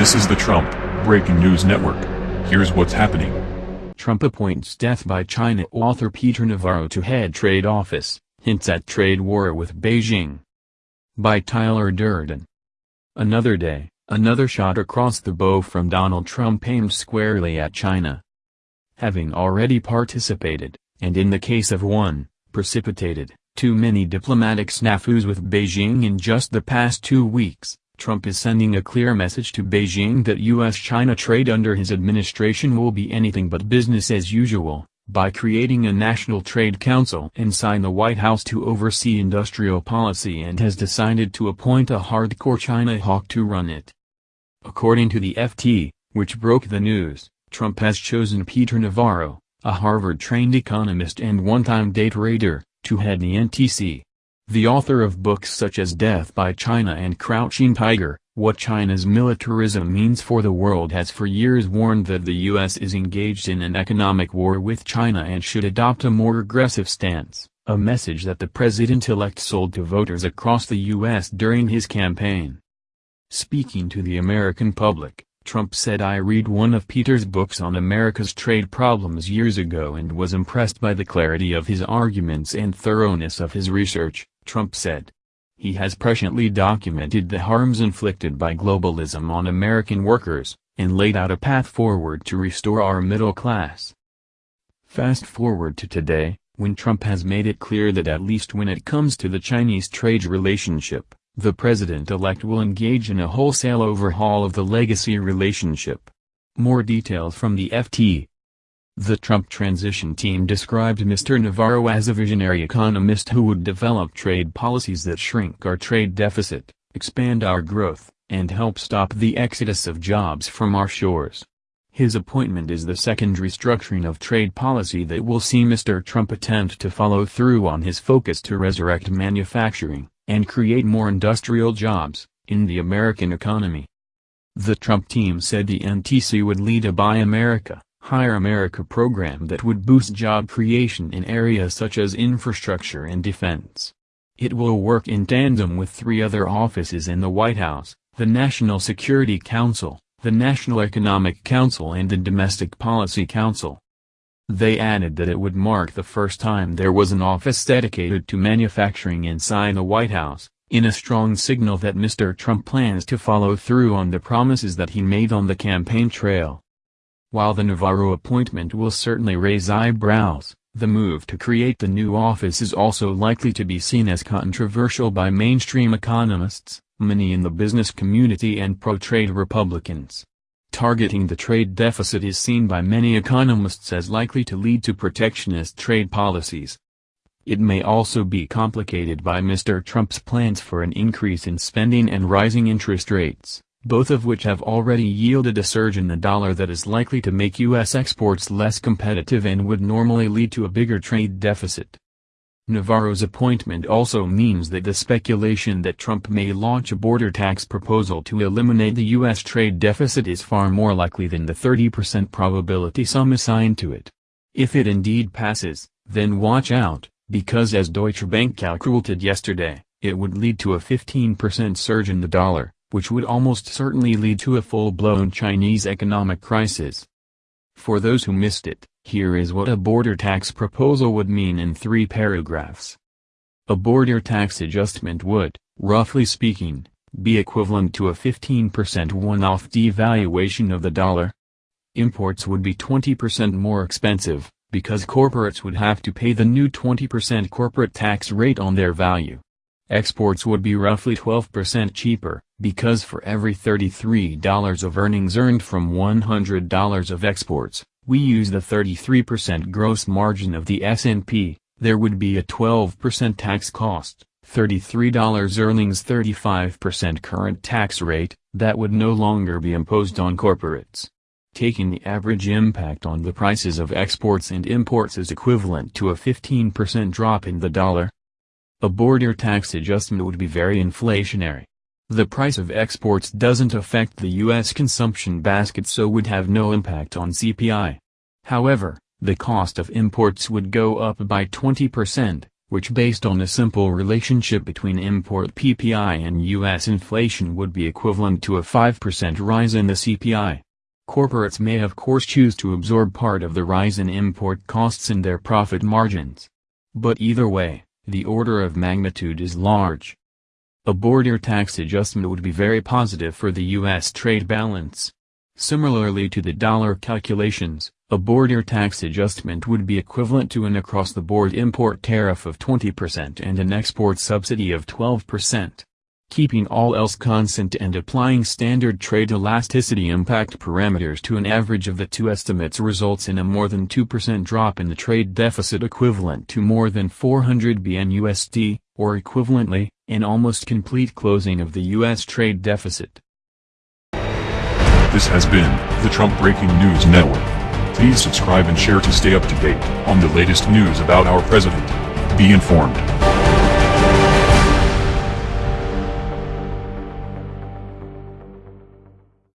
This is the Trump Breaking News Network. Here's what's happening. Trump appoints Death by China author Peter Navarro to head trade office, hints at trade war with Beijing. By Tyler Durden. Another day, another shot across the bow from Donald Trump aimed squarely at China. Having already participated, and in the case of one, precipitated, too many diplomatic snafus with Beijing in just the past two weeks, Trump is sending a clear message to Beijing that U.S.-China trade under his administration will be anything but business as usual, by creating a National Trade Council inside the White House to oversee industrial policy and has decided to appoint a hardcore China hawk to run it. According to the FT, which broke the news, Trump has chosen Peter Navarro, a Harvard-trained economist and one-time day trader, to head the NTC. The author of books such as Death by China and Crouching Tiger, What China's Militarism Means for the World has for years warned that the U.S. is engaged in an economic war with China and should adopt a more aggressive stance, a message that the president-elect sold to voters across the U.S. during his campaign. Speaking to the American public, Trump said I read one of Peter's books on America's trade problems years ago and was impressed by the clarity of his arguments and thoroughness of his research. Trump said. He has presciently documented the harms inflicted by globalism on American workers, and laid out a path forward to restore our middle class. Fast forward to today, when Trump has made it clear that at least when it comes to the Chinese trade relationship, the president-elect will engage in a wholesale overhaul of the legacy relationship. More details from the FT. The Trump transition team described Mr. Navarro as a visionary economist who would develop trade policies that shrink our trade deficit, expand our growth, and help stop the exodus of jobs from our shores. His appointment is the second restructuring of trade policy that will see Mr. Trump attempt to follow through on his focus to resurrect manufacturing, and create more industrial jobs, in the American economy. The Trump team said the NTC would lead a Buy America, Hire America program that would boost job creation in areas such as infrastructure and defense. It will work in tandem with three other offices in the White House, the National Security Council, the National Economic Council and the Domestic Policy Council. They added that it would mark the first time there was an office dedicated to manufacturing inside the White House, in a strong signal that Mr. Trump plans to follow through on the promises that he made on the campaign trail. While the Navarro appointment will certainly raise eyebrows, the move to create the new office is also likely to be seen as controversial by mainstream economists, many in the business community and pro-trade Republicans. Targeting the trade deficit is seen by many economists as likely to lead to protectionist trade policies. It may also be complicated by Mr. Trump's plans for an increase in spending and rising interest rates both of which have already yielded a surge in the dollar that is likely to make U.S. exports less competitive and would normally lead to a bigger trade deficit. Navarro's appointment also means that the speculation that Trump may launch a border tax proposal to eliminate the U.S. trade deficit is far more likely than the 30% probability some assign to it. If it indeed passes, then watch out, because as Deutsche Bank calculated yesterday, it would lead to a 15% surge in the dollar which would almost certainly lead to a full-blown Chinese economic crisis. For those who missed it, here is what a border tax proposal would mean in three paragraphs. A border tax adjustment would, roughly speaking, be equivalent to a 15% one-off devaluation of the dollar. Imports would be 20% more expensive, because corporates would have to pay the new 20% corporate tax rate on their value. Exports would be roughly 12% cheaper, because for every $33 of earnings earned from $100 of exports, we use the 33% gross margin of the S&P, there would be a 12% tax cost, $33 earnings 35% current tax rate, that would no longer be imposed on corporates. Taking the average impact on the prices of exports and imports is equivalent to a 15% drop in the dollar, a border tax adjustment would be very inflationary. The price of exports doesn't affect the U.S. consumption basket so would have no impact on CPI. However, the cost of imports would go up by 20%, which based on a simple relationship between import PPI and U.S. inflation would be equivalent to a 5% rise in the CPI. Corporates may of course choose to absorb part of the rise in import costs in their profit margins. But either way, the order of magnitude is large. A border tax adjustment would be very positive for the U.S. trade balance. Similarly to the dollar calculations, a border tax adjustment would be equivalent to an across-the-board import tariff of 20% and an export subsidy of 12% keeping all else constant and applying standard trade elasticity impact parameters to an average of the two estimates results in a more than 2% drop in the trade deficit equivalent to more than 400 BN USD, or equivalently, an almost complete closing of the U.S. trade deficit. This has been the Trump Breaking News Network. Please subscribe and share to stay up to date on the latest news about our president. Be informed.